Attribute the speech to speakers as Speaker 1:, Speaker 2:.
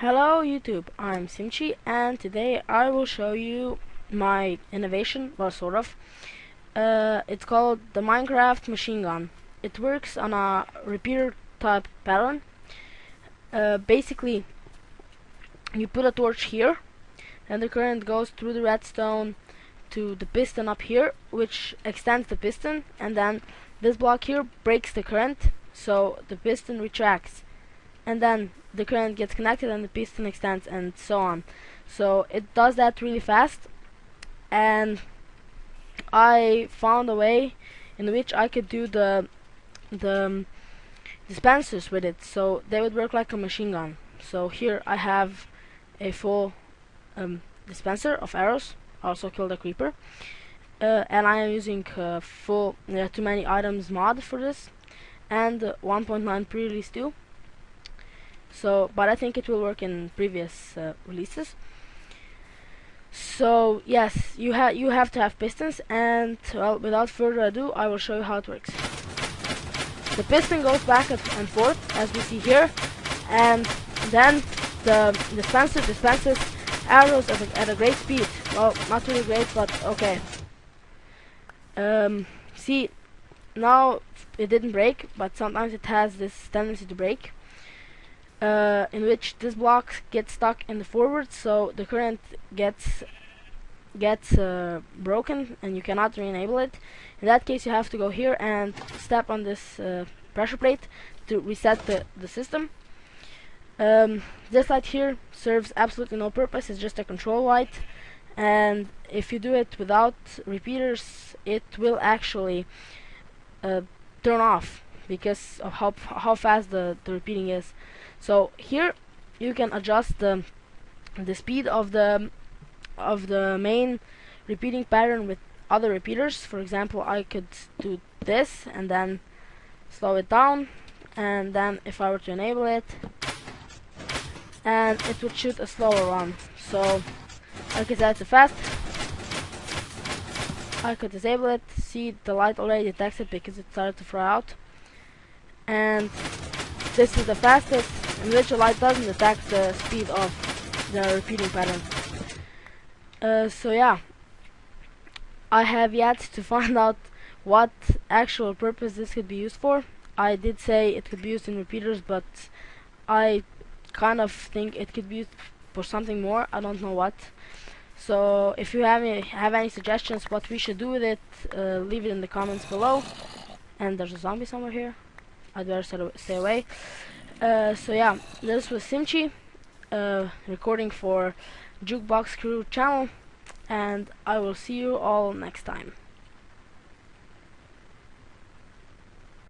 Speaker 1: Hello YouTube, I'm Simchi and today I will show you my innovation, well sort of. Uh, it's called the Minecraft machine gun. It works on a repeater type pattern. Uh, basically, you put a torch here and the current goes through the redstone to the piston up here which extends the piston and then this block here breaks the current so the piston retracts and then the current gets connected and the piston extends and so on. So it does that really fast. And I found a way in which I could do the the um, dispensers with it. So they would work like a machine gun. So here I have a full um, dispenser of arrows also killed a creeper. Uh, and I am using uh, full uh, too many items mod for this. And 1.9 pre-release too so but I think it will work in previous uh, releases. So yes you have you have to have pistons and well without further ado I will show you how it works. The piston goes back and forth as we see here and then the dispenser dispenses arrows at a, at a great speed. Well not really great but okay. Um, see now it didn't break but sometimes it has this tendency to break in which this block gets stuck in the forward so the current gets gets uh, broken and you cannot re-enable it. In that case you have to go here and step on this uh, pressure plate to reset the, the system. Um, this light here serves absolutely no purpose. It's just a control light. And if you do it without repeaters it will actually uh, turn off because of how, how fast the, the repeating is so here you can adjust the the speed of the of the main repeating pattern with other repeaters. For example I could do this and then slow it down and then if I were to enable it and it would shoot a slower one. So I said it's a fast. I could disable it see the light already detects it because it started to fry out. And this is the fastest light doesn't detect the speed of the repeating pattern. Uh, so yeah, I have yet to find out what actual purpose this could be used for. I did say it could be used in repeaters, but I kind of think it could be used for something more. I don't know what. So if you have any, have any suggestions what we should do with it, uh, leave it in the comments below. And there's a zombie somewhere here. I'd better stay away. Uh, so yeah, this was Simchi, uh, recording for Jukebox Crew channel, and I will see you all next time.